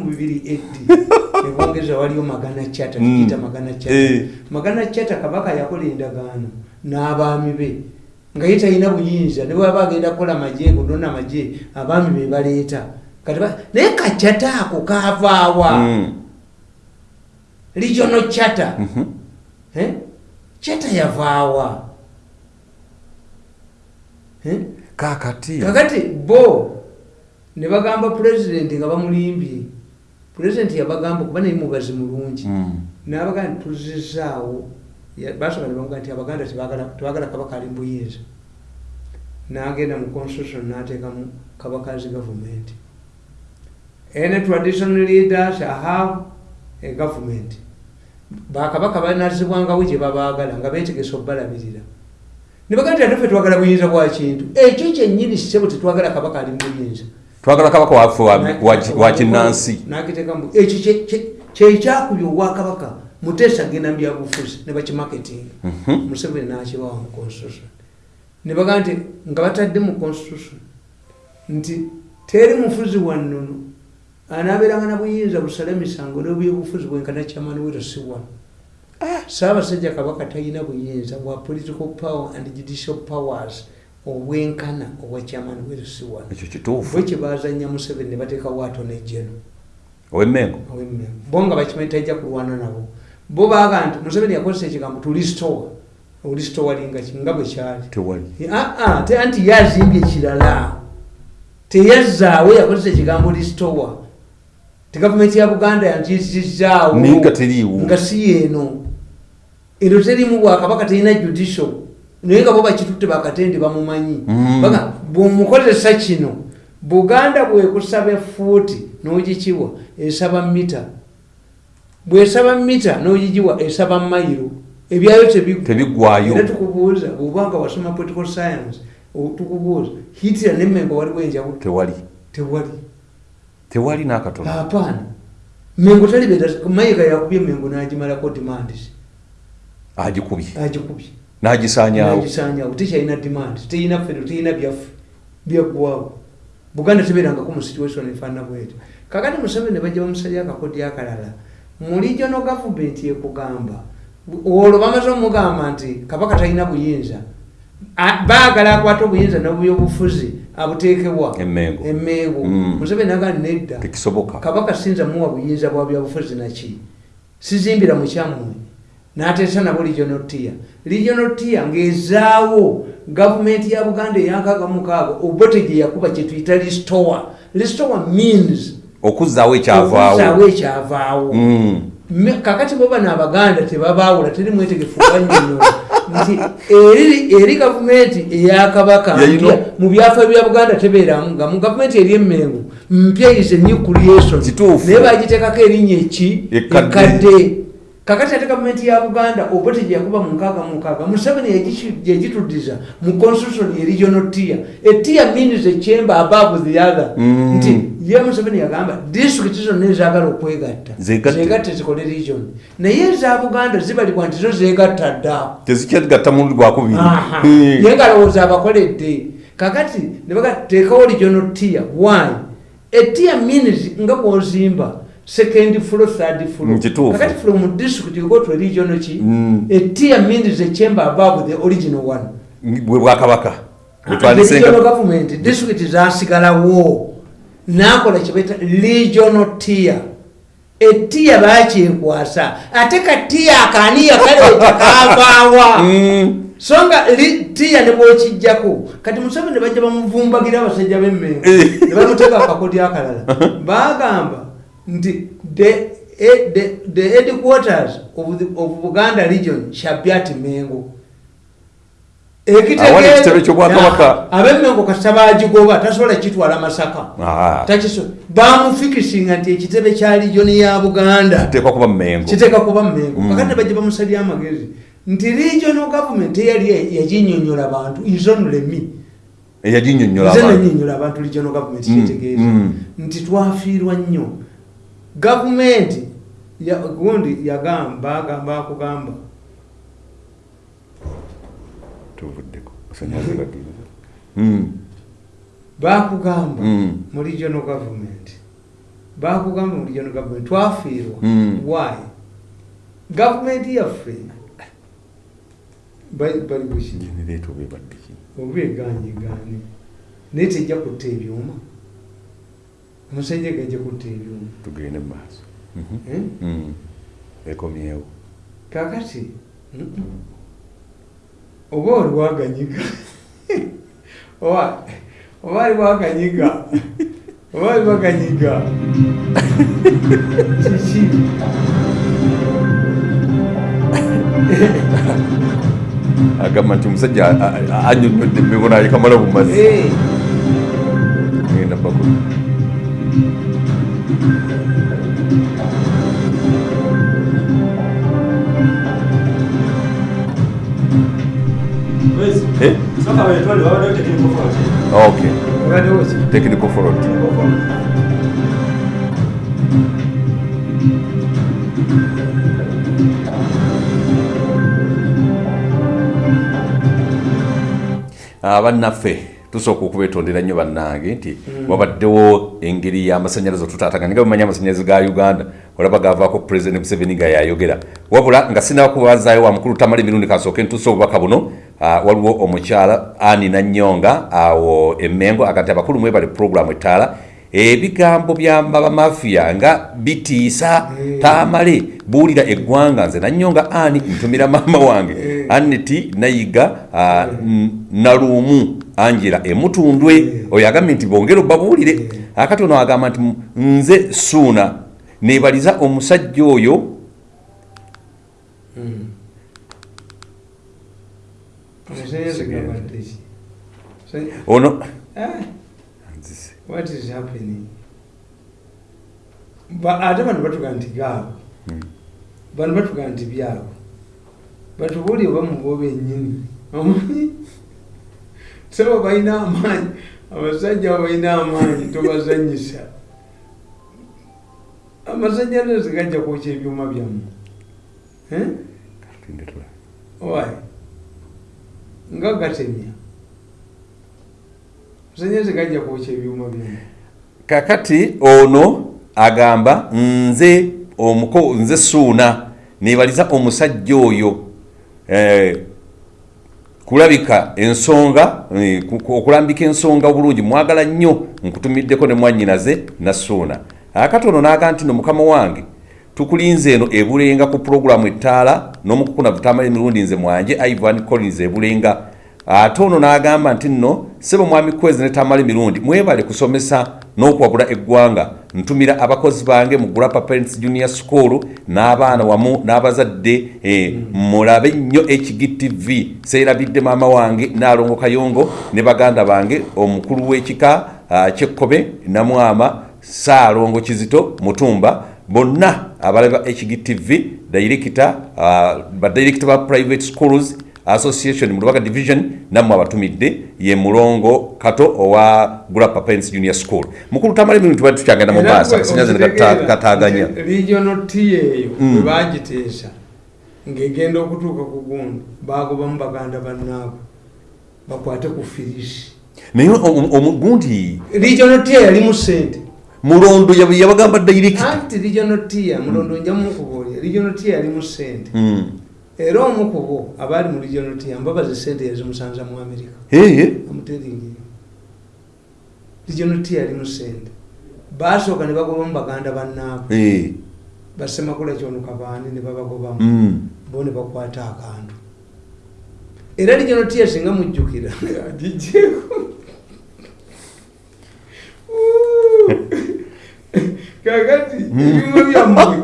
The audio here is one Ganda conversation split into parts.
mubibiri eddi ebwongeza waliyo magana chata Mm. tukiyita magana chata Eh. magana chata kabaka yakola endagaano n'abaami be nga ye talina buyinza ne bwaba agenda kukola magye kunona magye abaami be baleeta naye kachata ako kaavaawa Mm. regional chata Mhm. Eh? chata yavaawa Eh? kakati kakati bo ne bagamba pulezidenti nga bamulimbye pulezidenti yabagamba kuba naye mubazi mulungi. Mm. nabaga nti tuzizaawo basooka ne bamuga nti abaganda tebagala kabaka ali mbuyinza nagenda mu constitution nateekamu kabakazi government. Any traditional leaders have a government. Bakabaka banazibwangawo gye babaagala nga betegesa obbalabirira. Nebaga nti ate ffe twagala buyinza bwa kintu. Ekyo kyennyini sebo tetwagala kabaka ali mubuyinza twagala kabaka waffe wa- kinnansi. ekyo kye- kye- kyekyakubya obwakabaka muteesa genda mbyabufuzi ne bakimaketinga Mhm. museveni nakibawa mu constitution. Ne bagaa nti nga batadde mu constitution nti teri mufuzi wannono anaabeeranga na buyinza busale misango n'obyebufuzi bwenkana kyamani wero si wano. Saabasajja kabaka talina buyinza bwa political power and judicial powers obwenkana obwa kyamani wero si wano ekyo kituufu. Bwe kyebazanya museveni ne bateekawo ato nejeno owemmengo? Ow'emmeme bo nga bakimanyi tajja kulwana nabo. Bo baaga nti museveni yakozesa ekigambo tulistowa olistowalinga nga bwe kyali. Tewali. Aa te anti yazimbye ekirala. Teyazzaawo yakozesa ekigambo listowa ti gavumenti ya buganda teriiwo. nga si yeeno ero terimu bwakabaka terina judicial naye nga bo bakitutte bakatendi bamumanyi. Mm. Baga, bwomukozesa kino buganda bwekusaba efuuti n'ogikiwa esaba mita. Bwesaba mita n'ogigiwa esaba mayiro ebyayo tebiggwa tebiggwayo era tukubuuza bwobanga wasoma political science tukubuuza hitira nemmengo waliwo enjawulo? Tewali. Tewali. Tewali n'akatono. Apaana mengo talibeta mayiga yakubye mengo n'agimalako demandis agikubye. Agikubye n'agisaanyaawo nagisanyawo tekyalina demand. Teyina fero teyina byaffe byaggwawo buganda tebeerangako mu situation efaanana bwetyo. Kakati museveni bajja bamusalya akakodi akalala mu regional government ekugamba olwo bamaze omugamba nti kabaka talina buyinza. Baagala akwata obuyinza nobyobufuzi abuteekebwa. Emmengo Mm. museveni agandi nedda. Kabaka sinza muwa buyinza bwa byabufuzi naki sizimbira mukyammwe n'ateesa nabo regional tier regional tier ng'ezaawo gavumenti ya buganda eyankaaga mukaaga obote gye yakuba kye tuyita listowa listowa means okuzzaawo ekyavaawo. ekyavaawo. Mm. Kakati bo bano abaganda tebabaawula teri mwetegefu banyonyola nti eri, eri gavumenti eyakabaka mpya mu byafa bya buganda tebeeramu nga mu gavumenti eri emmengo mpya is a new creation. Naye bagiteekako erinnya eki? Ekkadde. Kakati ate gavumenti ya buganda oba tegyakuba mu nkaaga mu nkaaga museveni yagituddiza mu constitution ye regional tier. Etier means a chamber above the other. Mm. nti ye museveni yagamba disitulikiti zonna ezaagala okwegatta zeegatte zikole region. Naye eza buganda zibalibwa nti zo zeegatta dda. Tezikyegatta mulundi gwakubiri Aha. Mm. naye nga lowooza abakoledde kakati nebaga teekawo regional tier. Why? Etier means nga bwozimba second floor third floor Mm, kituufu. kakati from district you go to a regional ki Mm. etier means a chamber above the original one bwe bwakabaka The regional government district zasigalawo nakola kyebaita regional tier etiya bakyekwasa ate katiya akaniya kaleeta kavaawa Mm. so nga li- tiya ne bwokijjako kati museveni ne bajja bamuvumbagira abasajja b'emmengo Eh. ne bamuteeka akakodi akalala bagamba nti the, eh, the, the headquarters of, the, of buganda region shall be at mengo. Ekitebe ky'Obwakabaka. abemmengo kasita bagigoba tasobola kitwala masaka. Ah. bamufikisinga nti ekitebe kya regioni ya buganda kiteeka kuba mmengo Mm. kakati bajja bamusalya amagezi. Nti regional government eyali yaginyonyola bantu izonulemi abantu. nanyonyola abantu regional government Mm, kyetegeeza mm. nti twafiirwa nnyo gavumenti ya- gundi yagamba agamba akugamba tuvuddeko. Mm. bakugamba mu regional government. Bakugamba mu regional government. Twafiirwa. Mm. why? Gavumenti yaffe. Bali buki oba eganyigaani naye tejja kutta ebyuma omusajja gajja kutta ebyuma tugende mu maaso Mhm. Eh? Mm. ekomyewo kakati? Oba oli waganyiga. Oba ali waganyiga. Oba ali waganyiga. Kiki agamba nti omusajja a- a- a- annyonnyodde emibona yekamala mu mazzi Eh, genda bakulu technical fault ok. Technical fault abannaffe tusooka okubetondera nnyo bannange nti wabaddewo engeri y'amasanyalaze otutaataganya nga bemanya amasanyalaze ga uganda olaba gavaako pulezidenti museveni nga yayogera wabula nga sinaba kubazaayo wa mukulu tamala emirundi kasooke ntuuse obubaka buno ah, waliwo omukyala ani nanyonga awo emengo agati abakulu mwebale puroguramu etaala ebigambo bya bamafiya nga bitiisa taamale buulira eggwanga nze. Nanyonga ani ntumira maama wange. Aneti nayiga ah, naluumu angela emutundwe. Oyo agambye nti bongere obabuulire. Akati ono agamba nti nze suuna nebaliza omusajja oyo amasanyalaze gabadde ki Sa- ono Ah, Nzise. what is happening? Ate bano batuga nti gaabo bano batuga nti byabo batubuulire oba mubo bennyini omanyi saba balina amaanyi abasajja abo balina amaanyi tobazanyisa amasanyalaze gajja kwokya ebyuma byammwe Eh? Why? Nga gatemya masanyalaze gajja kwokya ebyuma byammwe kakati ono agamba nze omuko nze suuna nebaliza omusajja oyo eh, kulabika ensonga eh, ku- ku- okulambika ensonga obulungi mwagala nnyo nkutumiddeko ne mwannyinaze nasuuna akati ono naga nti no mukama wange tukulinze eno ebulenga ku puroguramu ettaala n'omukukuna butamala emirundi nze mwanje ivan collins ebulenga. Ate ono n'agamba nti nno sebo mwami kwezi netamala emirundi mwebale kusomesa n'okuwabula eggwanga. Ntumira abakozi bange mu grappa parents junior school n'abaana wamu n'abazadde eh, mulabe nnyo hgtv seerabidde maama wange naalongo kayongo ne baganda bange omukulu w'ekika ah, kyekkobe namwama saalongo kizito mutumba bonna abalaba hgtv director uh, badirector ba private schools association mu lubaga division nammwe abatumidde ye mulongo kato owa grappa parents junior school. Mukulu tamala emirundi tubadde tukyagenda mu maaso akasinyaze nekataganya regional t eyo bwe bagiteesa ng'egenda okutuuka ku gundi bagobamu baganda bannaabo bakwate ku firisi naye omu- omugundi regional t yalimu sente mulondo yab- yabagamba anti regional t mulondo njamu kubuulira regional t yalimu sente Mm. era omu ku bo abaali mu regional t mbabazi sente yazimusanza mu amerika Eye. amuteringi regional t yalimu sente basooka ne bagobamu baganda bannaabo Eh. basemakula kyonuka baani ne babagobamu. Mm. bo ne bakwata akantu. Era regional t singa mujjukira. Agijeeko kakati ebyuma byammwe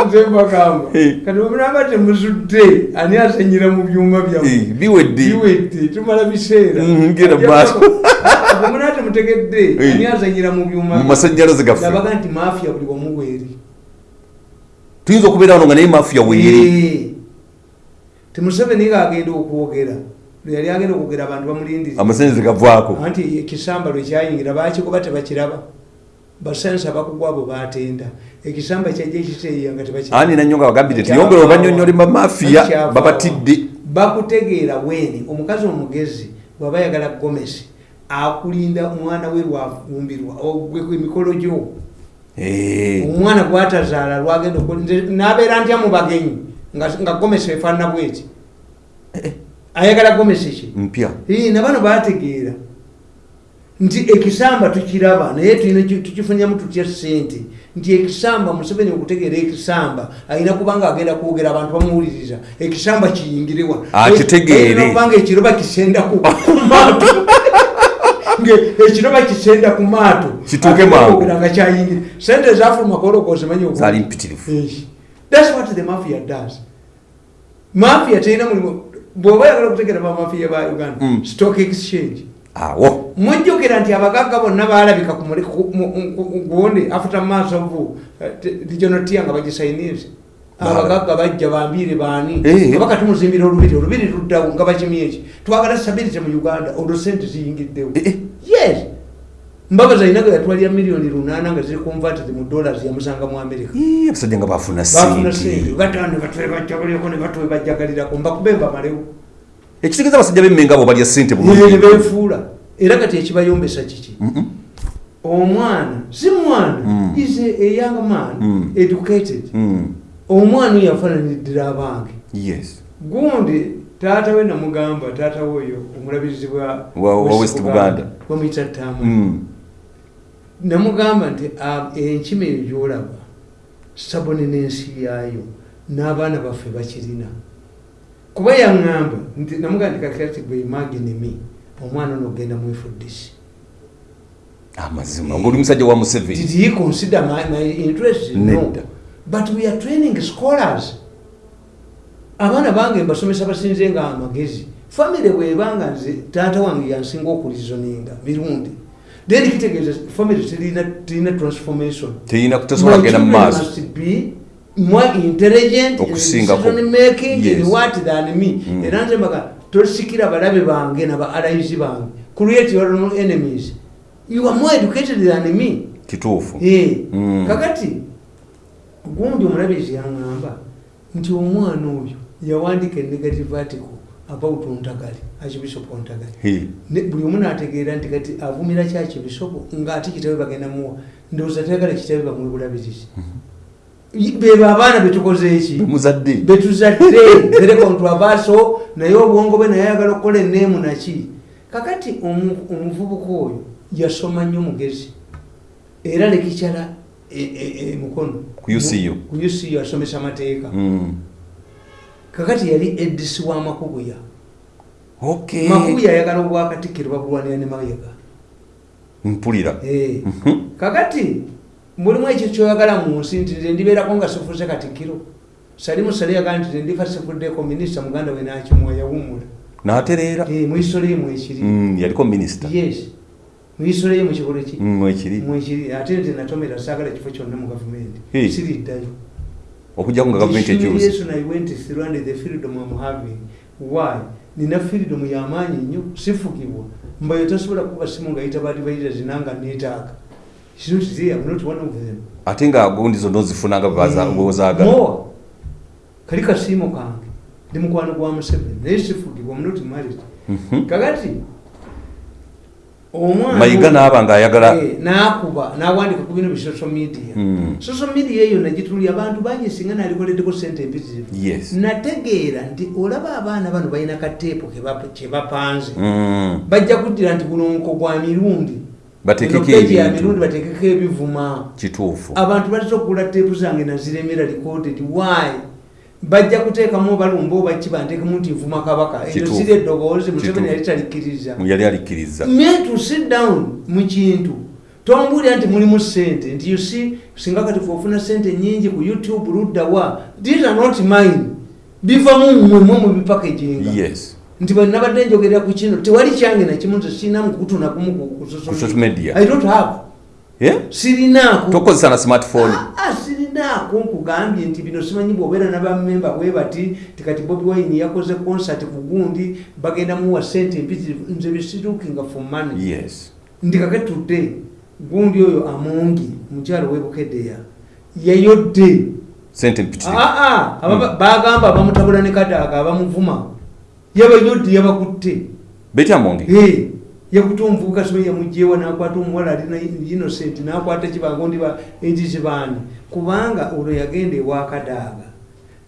azembagamba Eh. kati bwemunaba temuzudde ani asanyira mu byuma byammwe? Biwedde. Tumala biseera. Mm, genda mu maaso. bwemunaba temutegedde ani asanyira mu byuma mu masanyalaze gaffe. Nabaga nti mafiya buli wamuweeri tuyinza okubeera wano nga naye mafiya weeri temuseveni ng'agenda okwogera. Yali agenda okwogera abantu bamulindiriza amasanyalaze gavaako anti ekisamba lwe kyayingira bakigoba tebakiraba basensa bakugwa abo batenda. Ekisamba kyajja ekiteeya nga ani nanyonga bagambire nti yongera obanyonyole bamafiya babatidde. Bakutegeera weni omukazi omugezi bwaba yagala gomesi akulinda omwana we lwafumbirwa emikolo gyo. Eh, omwana gwatazaala lwagenda nabeera ntya mu bagenyi? Nga nga gomesi efaanana bweti. Ayagala gomesi ki? Mpya. Ii, na bano bategeera nti ekisamba tukiraba naye tukifunyamu tutya sente nti ekisamba museveni okutegeera ekisamba alina kubanga agenda kwogera abantu bamuwuliriza ekisamba kiyingirewa Akitegeere. kubanga ekiroba kisenda ku maato ekiroba kisenda ku maato Kituuke mangu. nga kyayingire sente zafuluma kolokozimanyi zaali mpitirivu That's what the mafia does. Mafia terina mulimu bw'oba oyagala okutegeera bamafiya ba uganda Mm. stock exchange awo. Mujjukira nti abagagga bonna ku- gundi after months of uh, regional tier nga bagisainize abagagga bajja bambiire baani Eh. nga bakatumuzimbira olubiri olubiri luddawo nga bakimye eki twagala stability mu uganda olwo sente ziyingiddewo. Eh, eh. yes. Mbabazi ayinaga yatwalira miliyoni lunaana nga ziri converted mu dollars yamusanga mu america. Ii, abasajja nga bafuna sente. sente. Batande batwebajagaleko ne batwebajagalirako mbakube bamalewo ekitegeeza abasajja bemmenga abo balya sente ne bulungi befuula era kati ekibayombesa kiki? Omwana si mwana Mm. is a, young man Mm. educated. Mm, omwana oyo afaananiddira abange. Yes. Gundi taata we namugamba taata we oyo omulabizi bwa Wa- wa West Buganda. bamuyita Mm, namugamba nti "Ah, enkima eyo gyolaba saboni n'ensi yaayo n'abaana baffe bakirina kuba yaŋŋamba nti namugamba nti kakati gwe imagine me omwana ono ogenda mwefuddisi amazima ngaoli musajja wa museveni. Did he consider my, my interest? No. But we are training scholars. Abaana bange mbasomesa basinze nga amagezi. Famire bwebanga nze taata wange yansinga okulizoninga mirundi. Then kitegeeza famire terina terina transformation. Teyina tesobola kugenda mu maaso more intelligent in making Yes. in what than me. Mm. era nze mbaga tosikira balabe bange naba allies bange. Create your own enemies. You are more educated than me. Kituufu. Eh, Mm. kakati gundi omulabizi yaŋŋamba nti omwana oyo yawandiika enegative article about ontagali archbishop ontagali buli omu n'ategeera nti kati avumira kyaki bisobo ng'ate kitabe bagenda muwa. Ndowooza tayagala kitabe bamuwe bulabirizi bebo abaana betukoze eki? Muzadde. Betuzadde very controversial naye obwongo bwe naye ayagala okukola eneemu naki? Kakati omu- omuvubuka oyo yasoma nnyo mugezi. Era lekikyala e- e- e- mukono. Ku UCU. ku ucu asomesa amateeka. Mm. kakati yali edisi wa makubuya. Ayagala obwakatikkiro babulwanira ne mayiga mpulira. Eh. Mhm. kakati mulimu ekyo kyoyagala mu nsi nti nze ndibeerako nga sifuuse katikkiro salimu sale yagaa nti nze ndifa sifuddeko minisita muganda we nakimuwa yawumula n'atereera Eh, mu isole ye mwekiri. Mm, yaliko minisita yes. Mu isole ye mwekikolo ki? Mm, mwekiri. Ate nze natomera saagala kifo kyonna mu gavumenti siriddayo okujjako nga gavumenti Humiliation I went through and the freedom I'm having. Why? nina freedom y'amaanyi nnyo sifugibwa mbayo tasobola kuba simu nga yita baali bayita zinanga neetaaga There, I'm not one of them. ate nga gundi zonna ozifunanga bwezaagala More. kali kasiimo kange ndi mukwano gwa museveni naye sifugibwa I'm not married Mhm. kakati mayiga naaba ngaayagala Eh, n'akuba n'awandika ku bino bi social media Mm. social media eyo nagitulya abantu bangi singa nalikoleddeko sente empitirivu nategeera nti olaba abaana bano balina kateepu ke bap- kye bapanze Mm. bajja kuddira nti gunonko gwa mirundi ya ebintu. mirundi bateekeko ebivuma. Kituufu. Abantu bazza okugula teepu zange naziremera recorded. Why? Bajja kuteekamu balumba obaki banteekemu nti nvuma kabaka. Eyo ziri eddoboozi museveni yali talikkiriza yali alikkiriza me to sit down mu kintu. Tombuulira nti mulimu sente nti you see singa kati ofuna sente nyingi ku youtube luddawa these are not mine. Bivamu mmwe mwe mubipakeginga yes nti bwe nabadde njogerera ku kino tewali kyange nakimu nze sirina mukutuna kumu ku- ku social Ku social media. media. i don't have. Sirinaako tokozesa na smartphone. Ah, ah, sirinaako nkugambye nti bino simanyi bwobeera nabamemba bwe bati tikati bobi wine yakoze concert ku gundi bagenda muwa sente empitirivu nze bisirukinga for money. Yes. Ndi kaketudde gundi oyo amungi mukyalo webukedeya yayodde. Ababa- bagamba bamutabula ne kadaaga abamuvuma yabayodde yabakutte. Betya monge? Eh, yakuta omuvubuka sibe yamugjewa nakwata omuwala alina innocent nakwata kibango ndi ekizibaani kubanga olwo yagenda ewakadaaga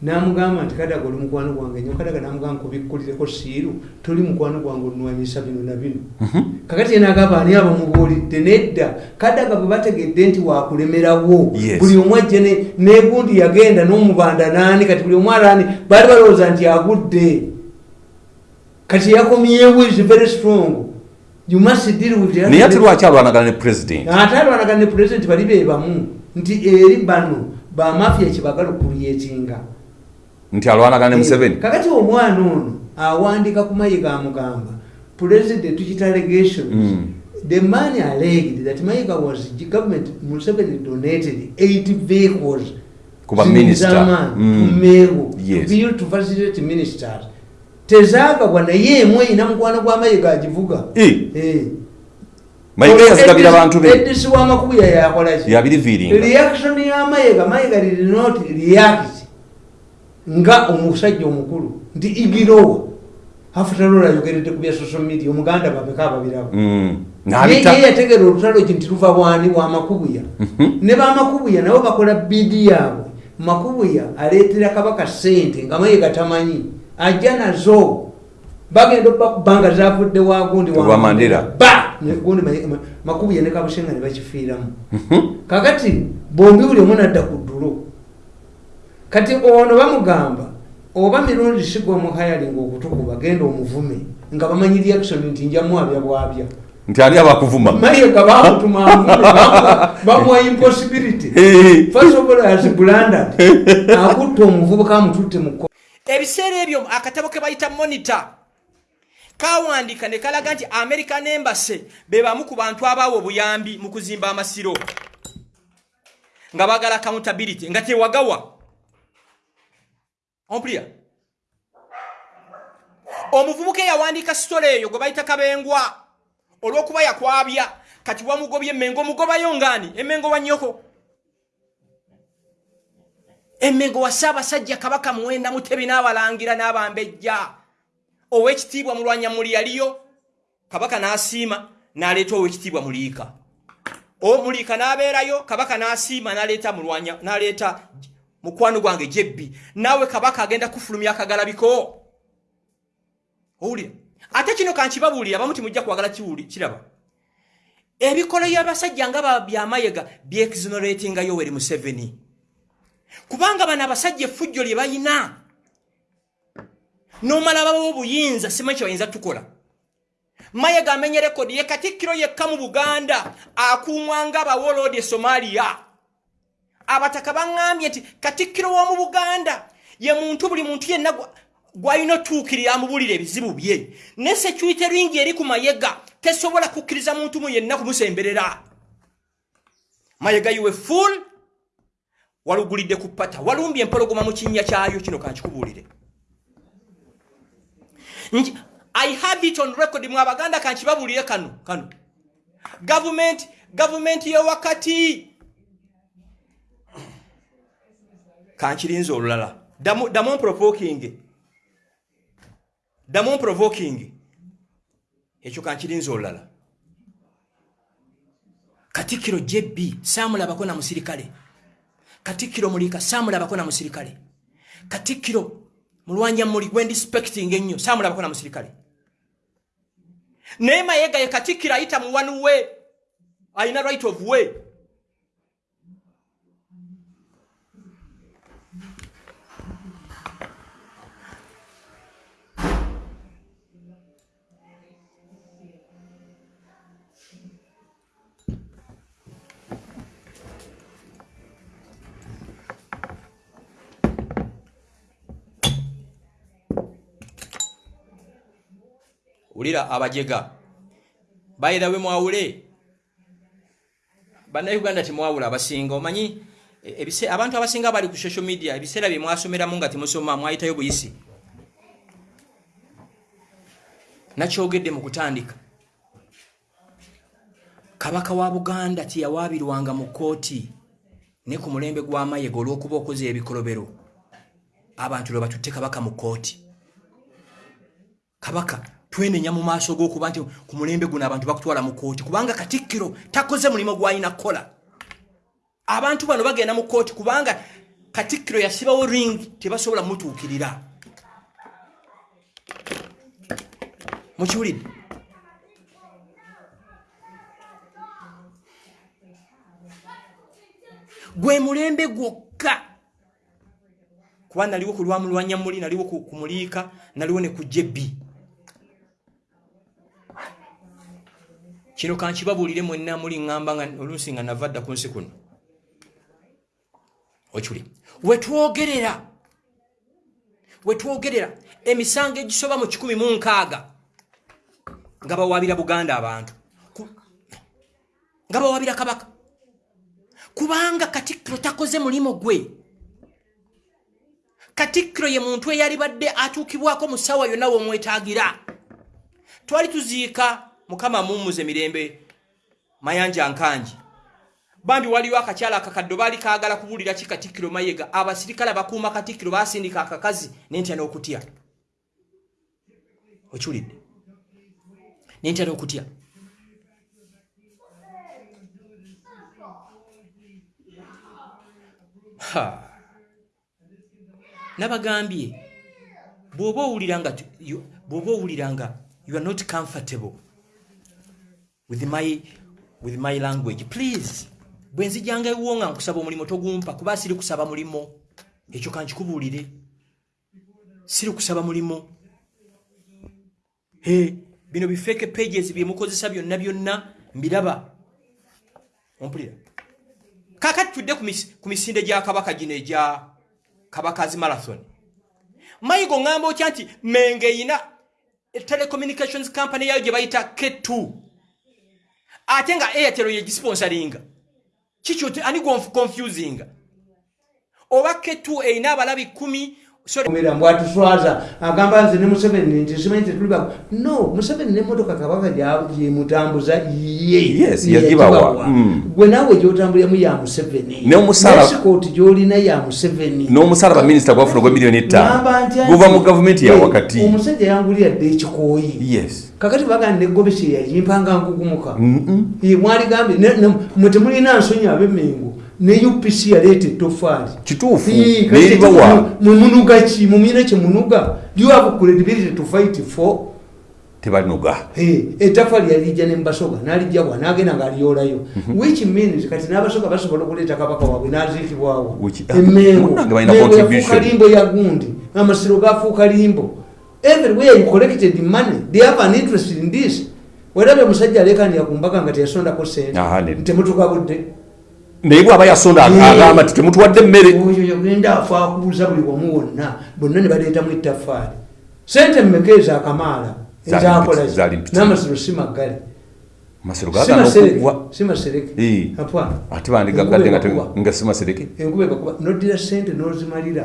namugamba nti kadaga oli mukwano gwange nyo kadaga namugamba nkubikkulireko siiru toli mukwano gwange olunwanyisa bino na bino. Kakati yenagamba ani abamubuulidde nedda. Kadaga bwe bategedde nti wakulemerawo buli omu ajja ne- negundi yagenda n'omubanda naani kati buli omu alaani baali balowooza nti agudde kati yakomyewo is very strong you must deal with the naye ate lwaki alwanagana ne president ate alwanagana ne president bali be bamu nti eri bano bamafiya kyebagala okulyekinga nti alwanagana ne museveni kakati omwana ono awandika ku mayiga amugamba president tukita allegations Mm. the man alleged that mayiga was government museveni donated eight vehicles Ku ba minister. Mm. to Meru, Yes. to build to facilitate ministers tezaagabwa naye emu eyina mukwano gwa mayiga agivuga. Eh, Eh. mayiga yazigabira abantu be. Edisi wamakubuya yakolaki yabiriviiringa reaction ya mayiga did not react nga omusajja omukulu. Nti igirowa afutalola ayogeredde ku bya social media omuganda babeka ababirabo Mm. ye yategera olutalo ki nti luva bwani bwa makubuya ne bamakubuya nabo bakola bidi yaabwe. Makubuya aleetera kabaka sente nga mayiga tamanyi ajja nazo. Bagenda okubanga zavudde wagundi Wa Mandela. ba! Negundi Mayiga- Ma- makubuya ne bakifiiramu. Kakati bombi buli omu nadda ku ddulo. Kati ono bamugamba oba mirundi sigwa muhayalinga okutukuba genda omuvume nga bamanyi reaction nti njamwabya bwabya nti ani abakuvuma mayiga bamutuma avume bamuwa- impossibility. First of all as blundered akutta omuvubuka amututte mu ebiseera ebyo akatabo ke bayita monitor. Kawandiika ne kalaga nti american embassy be bamu ku bantu abaawa obuyambi mu kuzimba amasiro. Nga bagala accountability. Nga tewagawa. Ompulira omuvubuka eyawandiika sitole eyo gwe bayita kabengwa olw'okuba yakwabya kati wamugobye emmengo omugobayo ngaani emmengo wa emmengo wa ssaabasajja kabaka muwenda mutebi n'abalangira n'abambejja. Ow'ekitiibwa mulwanyamuli yaliyo kabaka n'asiima n'aleeta ow'ekitiibwa muliika omuliika n'abeerayo kabaka n'asiima n'aleeta mulwanya n'aleeta mukwano gwange jebbi. Naawe kabaka agenda kufulumya akagalabiko. Owulira? Ate kino kankibabuulira abamu timujja kwagala kiraba. Ebikola by'abasajja nga byamayega byexoneratinga yoweri museveni kubanga bano abasajja effujjo lye bayina. Nomala babawo obuyinza simanyi kye bayinza tukola. Mayega amenye rekodi ye katikkiro yekka mu buganda akuumwa nga abawoloodi e somaliya abataka baŋŋambye nti katikkiro w'omu buganda ye muntu buli muntu yenna gwa- gwalina otuukirira amubuulira ebizibu bye. Ne sekyuite lwingi eri ku mayega tesobola kukkiriza muntu mu yenna kumusemberera. Mayega yiwe full walugulidde ku pata walumbye empologoma mu kinnya kyayo kino kankikubuulire Nki- i have it on record mu abaganda kankibabuulire kano kano. Gavumenti gavumenti yewakati kankirinza olulala. Damu damu provoking. Damu provoking. Ekyo kankirinza olulala. Katikkiro jebbi saamulabako na musirikale katikkiro muliika saamulabako na musirikale. Katikkiro mulwanyamuli gwendisipecting ennyo saamulabako na musirikale. Naye mayega ye katikkiro ayita muwanuwe ayina right of way wulira abajega. Bayirawe mwawule. Bannayuganda temwawula abasinga. Omanyi e- ebise- abantu abasinga bali ku social media ebiseera bye mwasomeramu nga temusoma mwayitayo buyisi. Nakyogedde mu kutandika. Kabaka wa buganda teyawaabirwanga mu kooti ne ku mulembe gw'amayega olw'okuba okoze ebikolobero. Abantu lwe batutte kabaka mu kooti kabaka twenenya mu maaso g'okuba nti ku mulembe guno abantu bakutwala mu kooti kubanga katikkiro takoze mulimu gwalina kukola abantu bano bagenda mu kooti kubanga katikkiro yasibawo ring tebasobola mutuukirira mukiwulidde gwe mulembe gwokka. Kuba naliwo ku lwamulwanya muli naliwo ku muliika naliwo ne ku jebbi kino kankibabuulire mwenna muli ŋŋamba oluusi nga nava dda ku nsi kuno. Okuli. Wetwogerera wetwogerera emisango egisoba mu kikumi mu nkaaga nga bawaabira buganda abantu. Nga bawaabira kabaka. Kubanga katikkiro takoze mulimu gwe. Katikkiro ye muntu eyalibadde atuukibwako mu ssaawa yonna womwetaagira. Twali tuziika mukama mummuze mirembe mayanja nkangi bambi waliwo akakyala akakaddo baali kaagala kubuulira ki katikkiro mayega abasirikale abakuuma katikkiro baasindika akakazi nentya n'okutya? Okiwulidde? Nentya n'okutya? Nabagambye bw'oba owulira nga tu- you- bw'oba owulira nga you are not comfortable with my, with my language. Please bwe nzijanga ewo nga nkusaba omulimu togumpa kuba siri kusaba mulimo ekyo kankikubuulire. Siri kusaba mulimo He, bino bifeke pages byemukozesa byonna byonna mbiraba. Ompulira. Kakati tudde ku mis- ku misinde gya kabaka gino egya kabakazi marathon. Mayigo ŋŋamba otya nti menge eyina telecommunications company yayo gye bayita k2 ate nga airtel yegisponsaringa kikyo ani gonf- confusing? Oba k2 erina abalabi kumi sorry, Omera mbwatuswaza agamba nze ne Museveni nti simanyi tetuli bako no Museveni n'emmotoka kabaka gyemutambuza ye Yes, ye yagibawa. yagibawa. Mm. gwe naawe gyotambuliramu ya Museveni. N'omusala- esikooti gy'olina ya Museveni. N'omusala baminisita gwafuna gwa miliyoni ettaano guva mu gavumenti ya wakati. omusajja yangulira dde ekikooyi. Kakati bagamba negobesi yayimpanga nkugumuka Ye, mwaligambye mwe temulina nsonyi ab'emengo ne upc yaleeta ettofaali Kituufu, mumunuga ki mumuyina kyemunuga do you have credibility to fight for. Tebanoga Eh, ettaffaali yalijja nembasoga nalijjabwa nagenda ngaaliyolayo which means kati n'abasoga basobola okuleeta kabaka waabwe naziikibwawo emengo yafuuka limbo ya gundi. Amasiro gafuuka limbo. Everywhere you collected money they have an interest in this. Werabye omusajja alekanira ku mbaga nga teyasondako sente. Aha, ne- temutuka budde naye bw'aba yasonda agamba nti temutuwadde mmere oyo yagenda afa akubuuza buli wamu wonna bonna ne baleetamu ettaffaali sente mmeka ezo akamaala ezakola n'amasiro si maggale ate bandigagadde nga simasereke enkuba ekakuba. Noddira sente n'ozimalira.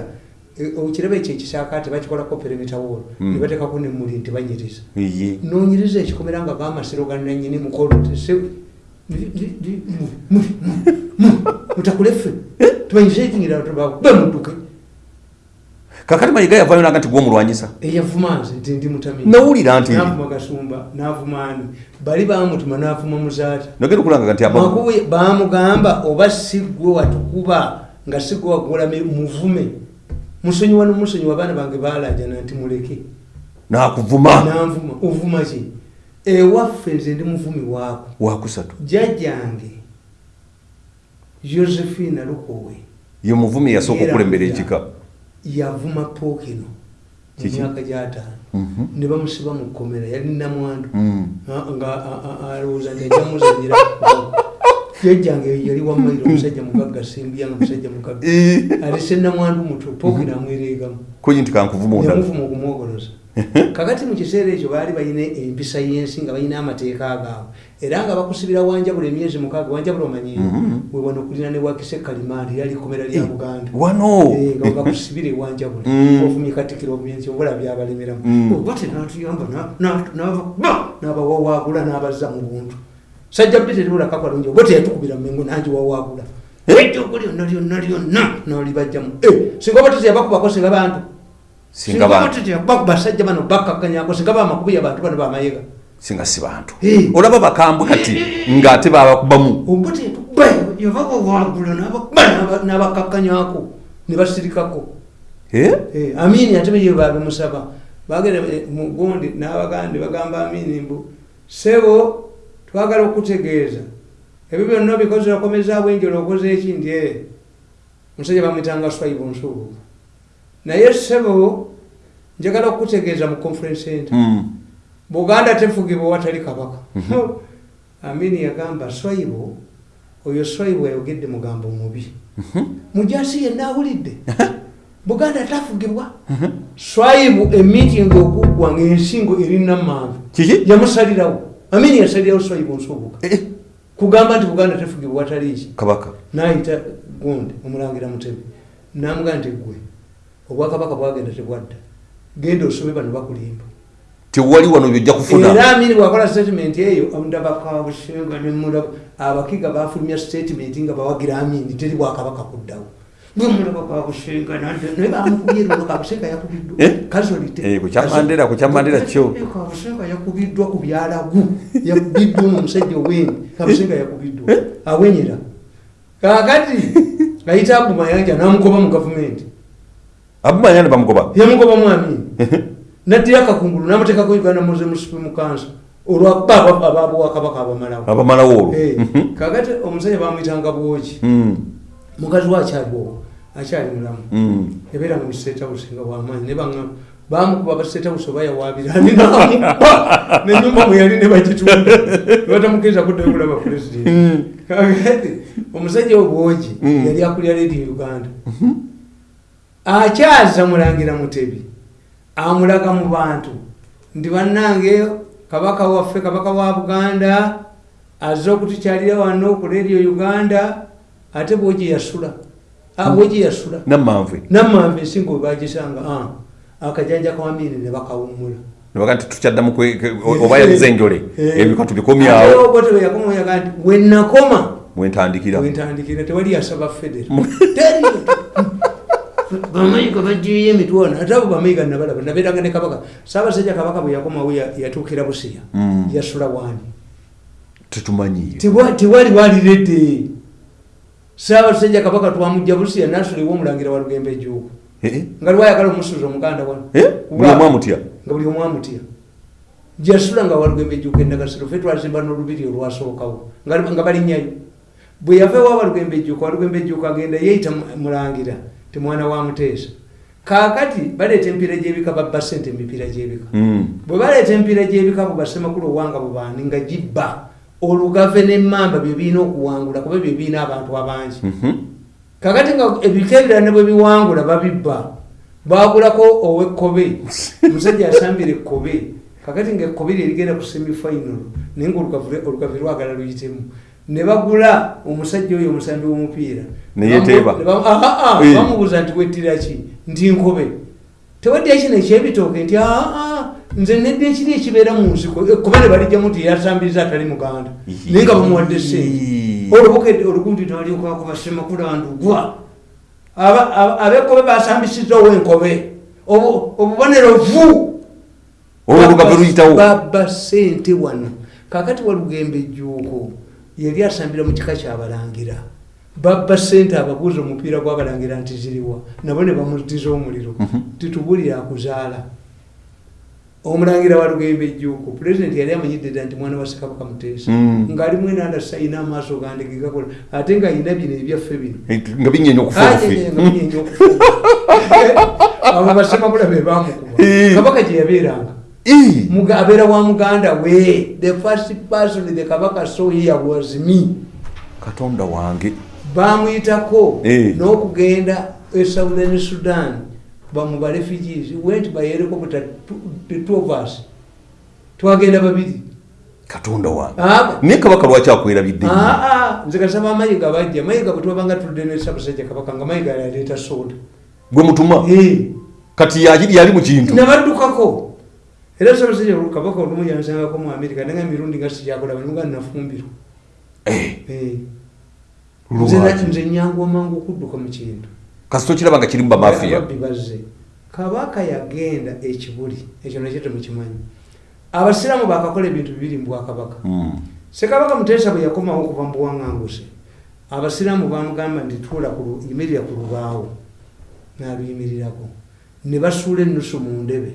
E, okiraba ekyo ekisaakaate bakikolako perimitawolo Mm. ne bateekako nemuli nti banyiriza ye nonyiriza ekikomera nga gamasiro gananyini mukolo mutakuleffe tumanyisekingira be mudduke kakati mayiga yavayo naga nti gwomulwanyisa eyavuma nze nti ndi mutamini. Nawulira nti navuma kasumba navuma ani? Bali bamutuma navuma muzaata. Nogenda okulanga nti makuwe bamugamba oba sigwe watukuba nga sigwe wagola mi- muvume. Musonyiwa nomusonyiwa abaana bange balajana nti muleke. Nakuvuma. Nanvuma ovuma ki ewaffe nze ndi muvumi waako. Wakusatu. Jjajjange josephine lukowe. Ye muvumi yasooka Era okulembera ekika. yavuma pookino mu Kiki? myaka gyataano. Mhm. ne bamusiba mu kkomera yali namwandu. Ah, nga alowooza nti ajja muzanyira jjajjange yali wamayiro omusajja mugagga simbuyanga musajja mugagga. Alese namwandu muto pookino amwereegamu. Kuyi nti kankuvuma ondala yamuvuma okumwogoloza kakati mu kiseera ekyo baali balina empisa y'ensi nga balina amateeka gaabwe era nga bakusibira wanjabula emyezi mukaaga wanjabula omanyiyo Mhm. wewano okulina ne wakise kalimaali yali kkomera lya buganda. wano! Eh, nga bakusibira ewanjabula Mm. ovumye katikiro obyensi obula byabalemeramu. Mm. oba tenatuyamba n'abawawaagula n'abazza mu buntu. Sajja bbe teribula kakalungi oba teyatukubira mengo nangi wawaagula ejjogo lyonna lyonna lyonna nolibajjamu singa oba tezeyabakubako singa bantu Singa basajja bano bakkakkanyako singa bamakubi abantu bano bamayiga singa si bantu. Eh. olaba bakambwe kati ng'ate babakubamu n'abakakkanyako ne basirikako. Eh? Eh, amini ate bye babimusaba bagenda mugundi n'abagandi bagamba amini mbu sebo twagala okutegeeza. Ebyo byonna obikoze okomezaawo enjolo okoze eki ndi omusajja bamwitanga swaibu nsuubuvu naye sebo njagala okutegeeza mu conference center. Mm. buganda tefugibwa watali kabaka. Amini yagamba swaibu oyo swaibu ayogedde mugambo mubi. Mujasi yenna awulidde. Buganda tafugibwa. Swaibu emitingi okuggwa ngaensingo eri namanvu kiki? Yamusalirawo. Amini yasalirawo swaibu nsubuga. Eh, kugamba nti buganda tefugibwa watali ki? Kabaka. Nayita gundi omulangira mutebe namugaa nti gwe obwakabaka bwagenda tebwadda genda osobe bano bakulimba tewali wano byojja kufuna era amini bwakola statement eyo omudabakabusenga nemulaba abakiga bafulumya statement nga bawagira amini teri bwakabaka kuddawo Eh? Eh, ku ku kya Mandela kyo. Eh, kabusenga yakubiddwa ku byalagu yakubiddwa ono omusajja oweni kabusenga yakubiddwa awenyera kakati ayita agumayanja namugoba mu gavumenti abumanya ne bamugoba yamugoba mwami. Naddira akakungulu namuteekako uganda muze supreme council olwakuba ababwakabaka abamalawo. Abamalawo olwo? Eh, Mhm. kakati omusajja bamwyitanga bwoki Mm, mukazi we akyaliwo akyali mulamu. Mm. yabeera mu state nga wamaanyi ne baŋŋamba bamukuba ba state house oba yawaabirani namukuba nenyumba mwe yali ne bagitunda nebatamukiriza kuddayo kulaba president. Kakati omusajja we bwoki Mm. yali akulira radio uganda akyaza mulangira mutebi amulaga mu bantu. Ndi bannange kabaka waffe kabaka wa buganda azze okutukyalira wano ku radio uganda ate bwogi yasula. Ah, bwogi yasula. Namanve namanve ensinga bwe bagisanga ah, akajanja kawamini ne bakawummula. Nebaga nti tukyaddamu oba yalize enjole Eh. ebika tubikomyawo. Bote yakomayaga nti wenakoma mwentandikira wentandikira tewali yasaba federo bamayiga bagiyo emitwana ate abo bamayiga nabalaba nabeeranga ne kabaka saabasajja kabaka bwe yakomawo ya- yatuukira busiya Mm. yasula wani tetumanyiyo Tewa- tewali waliredde saabasajja kabaka twamujja busiya nasuliwo omulangira wa lugembe ejuuku Eh, nga lwayagala omusuza omuganda wano eh, buli omu amutya nga buli omu amutya jasula nga walugembe ejjuuka endagasiro fe twazimba n'olubiri olwasookawo nga balinnyayo bwe yava ewa walugembe ejjuuka walugembe ejjuuka agenda yeeyita mu- mulangira ti mwana wa muteesa. Kaakati baleeta emipiira gy'ebika babba sente emipiira gy'ebika. Mm. bwe baleeta emipiira gy'ebika bubasemakulu owanga bubaani nga gibba. Olugave n'emmamba bye birina okuwangula kuba bye birina abantu abangi. Mhm. kakati nga ebika ebirala ne bwe biwangula babibba. Bagulako owekkobe omusajja asambira ekkobe. Kakati nga ekkobe lye ligenda ku semifinal naye nga olugavu- olugavi lwagala luyitemu ne bagula omusajja oyo omusambi w'omupiira. Ah, ah, Eh. bamubuuza nti wettira ki? Nti nkobe. Tewadde kino ekyebitooke nti aa nze nedde ekiri ekibeera mu nsiko. Ekkobe ne balijjamu nti yasambiriza atali muganda. Naye nga bamuwadde sente olubukedde olugundi twaliokwako basemakula ndugwa Aba- aba- ab'ekkobe basambisizzawo enkobe Obu- obubonero vu olwo olugave luyitawo. babba sente wano. Kakati walugembe ejjuuko yali asambira mu kika kyabalangira babba sente ababuuza omupiira gwabalangira nti ziriwa nabo ne bamutiza omuliro. Titubulire akuzaala omulangira walugembe ejjuuko pulezidenti yali amanyidde dda nti mwana wa ssekabaka muteesa Mm. ng'ali mwenanda sayina amaaso gande gegakola ate nga ayina bino ebyaffe bino. Eh, nga binyenya okufuufi abo basemakula be bamukuba Eh. kabaka gye yabeeranga. Eh, abeera wa muganda we the first person the kabaka saw here was me. Katonda wange. Bamuyitako Eh. n'okugenda e southern sudan bamuba refugees. Went by helicopter the two of us. Twagenda babiri. Katonda wange. Ah, naye kabaka lwaki akwerabidde ah, ah, nze kasaba mayiga bajja. Mayiga bwe twabanga tudde ne sabasajja kabaka nga mayiga yaleeta soda. Gwe mutuma? Eh. kati yali mu kintu? Nabaddukako era sabasajja kabaka olumu yansangako mu amerika nenga emirundi nga sikyakolaba nimuga nafumbirwa Eh, Eh. Nze nyangu amangu okudduka mu kintu kasito kiraba nga kiri mu bamafiya ababbi bazze kabaka yagenda ekibuli ekyo nakyo temukimanyi abasiraamu bakakola ebintu bibiri mu bwakabaka Mm. sekabaka muteesa bwe yakomawo okuva mu buwaŋŋanguse abasiraamu bamugamba nti tuula ku yimirira ku lubaawo n'aluyimirirako ne basuula ennusu mu ndebe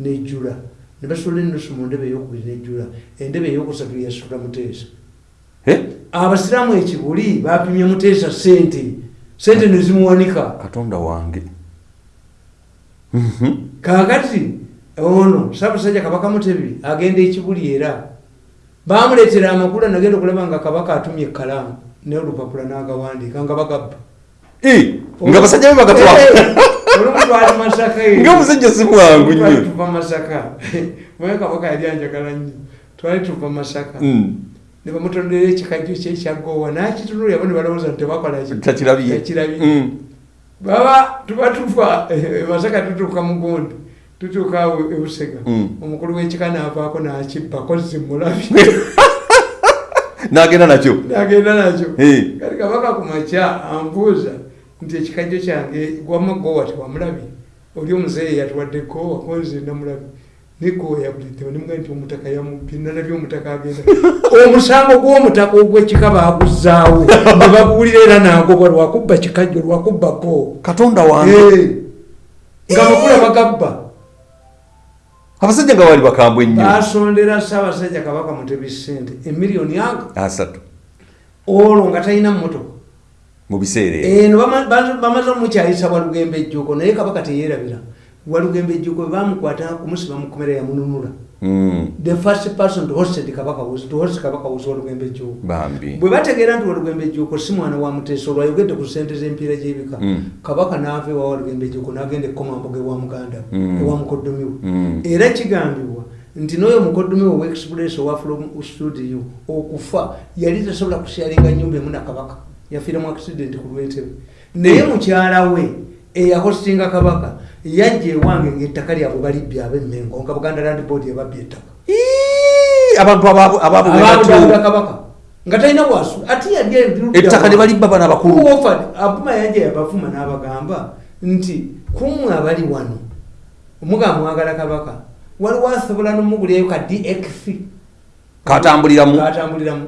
nejjula ne basuula ennusu mu ndebe eyokubiri nejjula endebe eyokusatu yasula muteesa. Abasiraamu ekibuli bapimye muteesa sente sente nezimuwanika katonda wange. Kakati ono saabasajja kabaka mutebi agenda ekibuli era. Bamuleetera amakulu nagenda okulaba nga kabaka atumye ekalaamu n'olupapula n'agawandiika nga bagabba. Nga basajja be bagatwa olumu twali masaka nga omusajja si mwangu nnyo tuva masaka mwe kabaka yali anjagala nnyo twali tuva masaka Mm. ne bamutondera ekikajjo kye ekyagowa nakitunula yabo ne balowooza nti Takirabye. Mm. baba tuba tuva masaka tutuuka mugundi tutuuka ebusega Mm. omukulu w'ekika naavaako nakibbako zimulabi n'agenda nakyo nagenda nakyo kati kabaka ku makya ambuuza nti ekikajjo kyange gwama gowa tewamulabi. Oli omuzeeyi yatuwadde gowa konze namulabi negowa yabuliddewo nimuga nti omutaka yamubbi nalabye omutaka agenda. Omusango gw'omutaka ogw'ekika baaguzaawo ne baguwulira era nagobwa lwakubba kikajjo lwakubba gowa katonda wange. Eh. nga makula bagabba. Abasajja nga bali bakambwe ennyo basondera ssaabasajja kabaka mutebi sente emiliyoni aga asatu. Olwo nga talina mmotoka mu biseera eno ba- bamaze omukyayisa walugembe ejjuuko naye kabaka teyerabira walugembe ejjuuko bamukwata kumusiba mukomera yamununula Mm. the first person to host kabaka was to host kabaka was walugembe ejjuuko bambi bwe bategeera nti walugembe ejjuuko si mwana wa muteesa olwo ayogedde ku sente z'empiira gy'ebika Mm. kabaka n'ava ewa walugembe ejjuuko n'agenda ekomamboga ewa muganda we, Mm. ewa mukoddomi we Mm. era kigambibwa nti n'oyo mukoddomi we owaexpress owa from studio okufa yali tasobola kusyalinga nyumba emu na kabaka yafiira mu accident ku lwentebe naye mukyala we eyahostinga kabaka yajja ewange ngaettaka lyabwe balibbya abemmengo nga buganda land board ebabbya ettaka. Abantu ababu- ababulira ababugatu kabaka nga talina bwasu ate yali ettaka ne balibba bana bakulu offered? Abuma yajja yabavuma n'abagamba nti kumwe abali wano. Omugamba mwagala kabaka waliwo asobola nomugulyayo ka dx katambuliramu katambuliramu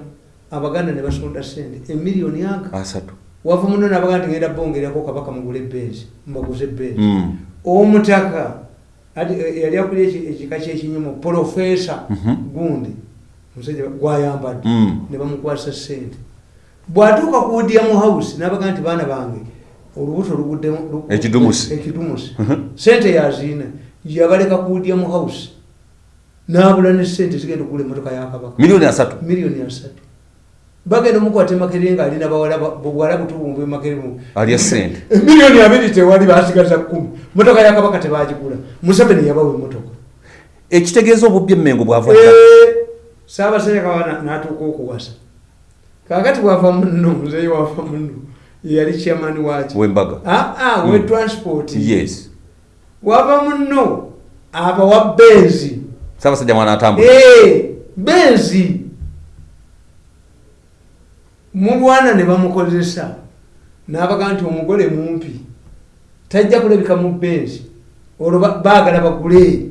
abaganda ne basonda sente emiliyoni aga asatu. wava muno nabaganda ngenda bongerako kabaka mugule benzi mbaguze benzi Mm. omutaka eh, yali akulya eki- ekika kyekinyumu profesa Mhm. gundi musajja gwayambadde. Mm. ne bamukwasa sente bwatuuka kuwudya mu house nabaga nti baana bange olubuto luguddemu lu- Ekidumusi. ekidumusi sente yaziina. Yabaleka kuwudya mu house. Nabula ne sente zigenda okugula emotoka ya kabaka. Miliyoni asatu. Miliyoni asatu bagenda omukwata emakere nga alina buwala butubumbw emakere mu alya sente miliyoni abiri tewali basigaza kumi. Motoka ya kabaka tebagigula. Museveni yabawa emotoka ekitegeeza obubbi emmengo bwava Eh, saabasajja kawa natuuka okuwasa. Kakati bwava muno muzeyi wava muno yali chairman waki wembaga. Aa we transport. Yes. Wava muno abawa benzi saabasajja mwana atambula. Eh, benzi mulwana ne bamukozesa. N'abaga nti omugole mumpi. Tajja kulabika mu benzi olwo ba- baagala bagule.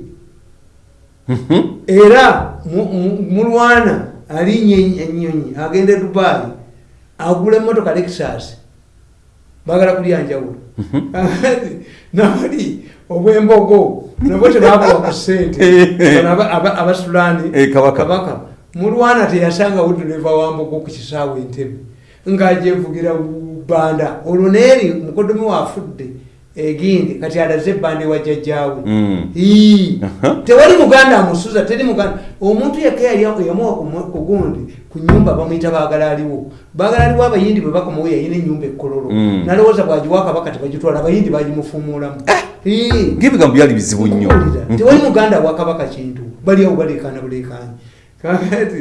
Mhm. era mu- mu- mulwana alinye enyonyi agenda e dubayi agula emotoka lexus. Bagala kulya njawulo. Nabali obwembogo. Nabwo tebakuwa ku sente Bano aba- aba- abasulaani Eh, kabaka. Mulwana teyasanga wuduleva wambogo ku kisaawe entebe ngaajevugira banda olwo neeri mukodomi waafudde egindi kati alaze ebanda ewa jjajjaawe Mm. Tewali muganda amusuza teri muganda omuntu yekka yali yamuwa ku- ku nyumba bamuyita baagala aliwo baagala aliwo abayindi bwe bakomawo yayina enyumba ekkololo Mm. nalowooza bwagiwa kabaka tebagitwala abayindi bagimufumuulamu Ii. ng'ebigambo byali bizibu nnyo Okuwulira. tewali muganda wa kabaka kintu bali awo balekana bulekani kakati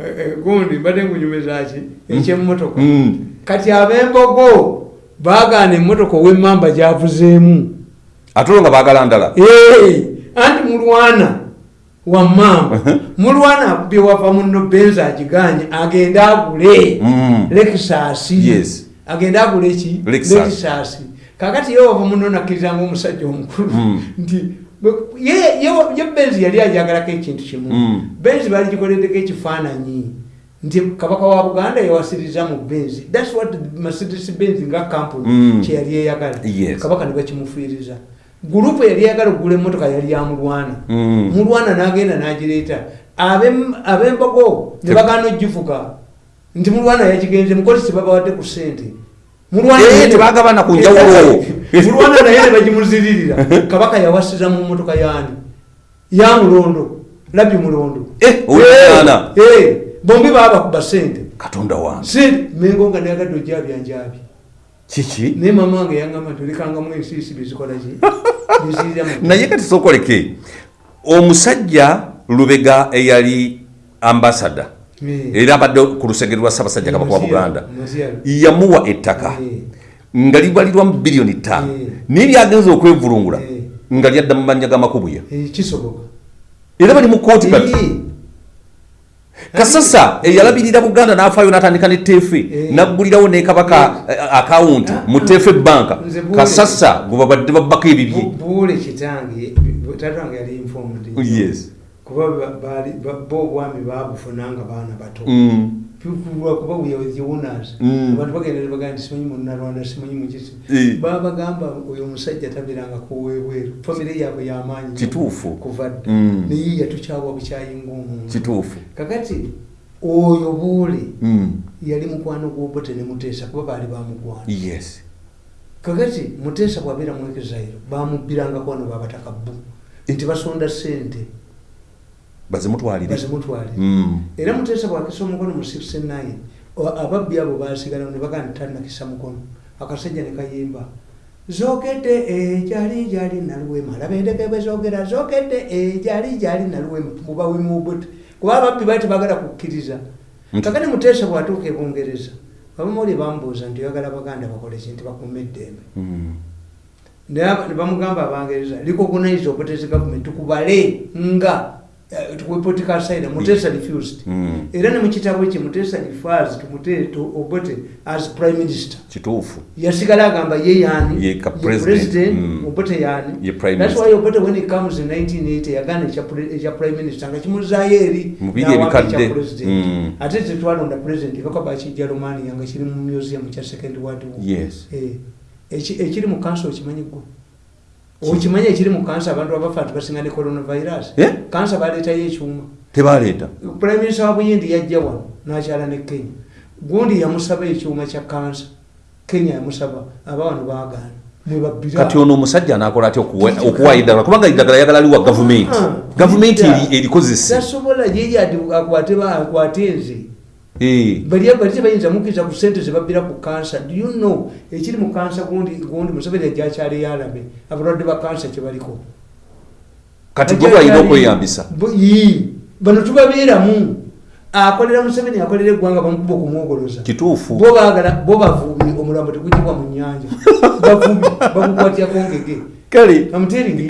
eh, eh, gundi mbadde ngunyumizaki ekyemotoka Mm. kati ab'embogo baagaana emmotoka ow'emmamba gyavuzeemu. Ate olwo nga baagala ndala? Anti mulwana wamamba mulwana akubye wava muno benzi agiganye agende agule. Mm. lekisasi Yes. agende agule ki? Lexus. lekisasi kakati ye wava muno nakkirizanga omusajja omukulu. Nti ye- benzi yali ajagalako ekintu kimu. Mm. benzi bali gikoleddeko ekifaananyi. Nti kabaka wa buganda yawasiriza mu benzi thats what mercedes benz nga kampuni Mm. kyeyali eyagala. Kabaka ne bakimufiiriza. Gurupu yali eyagala okugula emmotoka yali yamulwana. Mm. mulwana n'agenda n'agireeta. Ab'em- ab'embogo ne bagaana ogivuga nti mulwana yakigenze mukozesi babawadde ku sente Eh, tebagabana ku njawulo. mulwana naye ne bagimuziririra kabaka yawasiza mu mmotoka yaani ya mulondo labbi mulondo. Eh. Eh, eh, bombi baabakuba sente katonda wange. Mengo nga nayagadde ojabyanjabi kiki? Naye mama wange yangamba nti olekangamu ensiisi bezikolaki bezirira mu naye kati sookoleke. Omusajja lubega eyali ambasada. Era abadde ku lusegere lwa ssaabasajja kabaka wa buganda yamuwa ettaka nga libalirwamu biliyoni ttaano. Naye lyagenza okwevulungula nga lyadda mu mannya g'amakubuya kisoboka. Era bali mu kooti kati Eh. kasasa eyalabirira buganda n'afaayo n'atandika ne tefe Eh. naggulirawo ne kabaka eh, akawunti mu tefe banka kasasa gwe babadde babbako ebibye Kuba bo obwami babufuna nga baana bato Mm. lwakuba weyonas Mm. abantu bagenda ne bagamba nti simanyi munalwanda simanyi mukisi Eh. babagamba oyo omusajja tabiranga kuwebweru famire yaabwe yamaanyi Kituufu. kuva dda Mm. naye yatukyawa bukyayinga omuntu kituufu kakati oyo buule Mm. yali mukwano gwobote ne muteesa kuba baali bamugwana yes kakati muteesa bwabeera exile bamubbirangako wano babataka bbu nti basonda sente bazimutwalire. Mm. era muteesa bwakisa omukono mu 69 o- ababbi abo basigala ne bagamba nti talinakisa mukono. Akasajja ne kayimba zokedde ejali jali naluwema laba endeke bwe zogera zokedde ejali jali naluwema mubawimubuti kuba ababbi bali tebagala kukkiriza. Kakati muteesa bwatuuka e bungereza abamawuli bambuuza nti oyagala baganda bakole ki nti bakume eddembe. Mm. ne bamugamba abangereza recognize obotezi government tukubale nga political side mutesa refused. Mm. era ne mu kitabo kye mutesa refers to Mute- to obote as prime minister. Kituufu. Yasigala agamba ye yani Ye president. president? Mm. obote yani that's why obote when it comes in 1980 yagana ekya prime minister. Nga kimuzaayo eri Mu biri n'awamba ebikadde. ekya president. Mm. ate tetwalonda president kaka bakijja romania nga kiri mu museum kya second world war. Yes. Eh, eki- ekiri mu kansa okimanyi gwe okimanyi ekiri mu kansa abantu abafa nti basinga ne coronavirus. Kansa baleetayo ekyuma. Tebaleeta. Prime minister wa buyindi yajja wano nakyala ne kenya. Gundi yamusaba ekyuma kya kansa kenya yamusaba aba wano baagaana. Mwebabbira kati ono omusajja anakola atya okuwa- eddagala kubanga eddagala yagala liwa gavumenti. Ah, gavumenti erikozese tasobola ati akwate nze bali bali tebayinza mukkiriza ku sente zebabbira ku kansa do you know ekiri mu kansa gundi gundi museveni ajja akyali yalabe abalwadde ba kansa kyebaliko kati gwe balina okweyambisa. bano tubabeeramu. Akolera museveni akolera eggwanga bamukuba okumwogoloza. Kituufu. Bo baagala bo bavubi omulambo tegugibwa mu nyanja bavubi bagukwatya ngege kale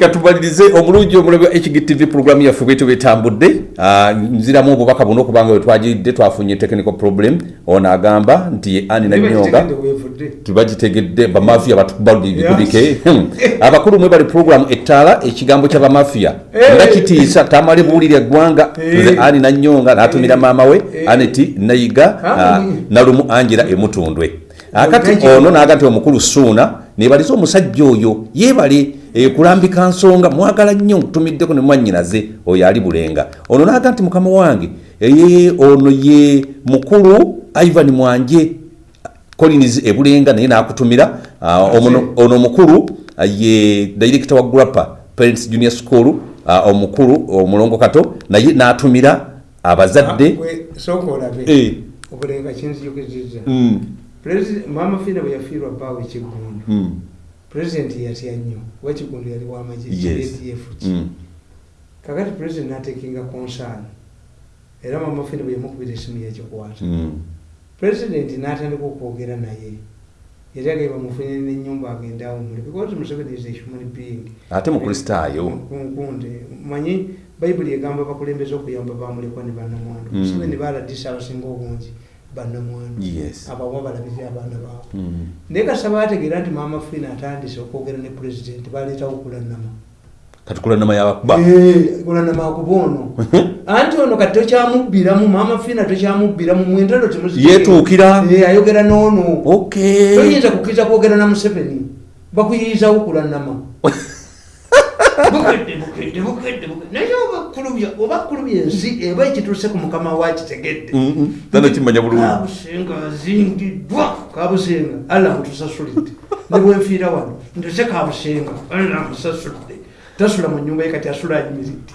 katumalirize omulungi omulabi wa hgtv programu yaffe bwetu bwetambudde Ah, nziramu obubaka buno okubanga we twagiridde twafunye technical problem. Ono agamba nti ye ani nanyonga tubagitegedde bamafiya batubadibike abakulu mwe bali programu ettaala ekigambo kyabamafiya Eh. nga kitiisa tamale buwulira eggwanga. Nze ani nanyonga n'atumira maama we aneti nayiga Ah, nalumu angela emutundwe. Akati ono naga nti omukulu suuna nebalize omusajja oyo yeebale eh, kulambika nsonga mwagala nnyo ntumiddeko ne mwannyinaze oyo ali bulenga. Ono naga nti mukama wange eh, ono ye mukulu ivan mwanje. Collins ebulenga naye nakutumira ah, ono omukulu ah, ye director wa grappa parents junior school ah, omukulu omulongo kato naye natumira abazadde. Eh. obulenga kinzijukizizza Mm, maama fiina bwe yafiirwa bbaawe ekiggundu mm, pulezidenti yatya nnyo kuba ekiggundu yali wamagye adf ki. Mm. kakati pulezidenti natekinga konsaani era maama fiina bwe yamukubira esimu yakikwata Mm. pulezidenti n'atandika okwogera naye yali agaye bamufunire n'ennyumba agende awumule because museveni is a human being. Ate mukristaayo nkunde manyi bayibuli egamba bakulembeza okuyamba bamulekwa ne bannamwandu. Mm. museveni baladisa abasinga obungi. bannamwandu Yes. abawa balabirira abaana baabwe Mm. naye kasaba bategeera nti maama fiina atandise okwogera ne pulezidenti baleetawo kulanama yabakuba? Kulanama akuba ono. Anti ono kati tokyamubbiramu maama fiina tokyamubbiramu mwentalo Yeetuukira. ayogera noono toyinza kukkiriza kwogera na museveni? Bakuyirizawo kulanama bukedde bukedde bukedde bukedde naye obakulubya obakulubya ensi eba ekituuse ku mukama wakitegedde Mm-mm. tano kimanya bulungi. Kabusenga azingiddwa kabusenga. Alla mutusasulidde ne bwenfiira wano ntose kabusenga. Alla musasulidde tasula mu nyumba ye kati asula ayimiridde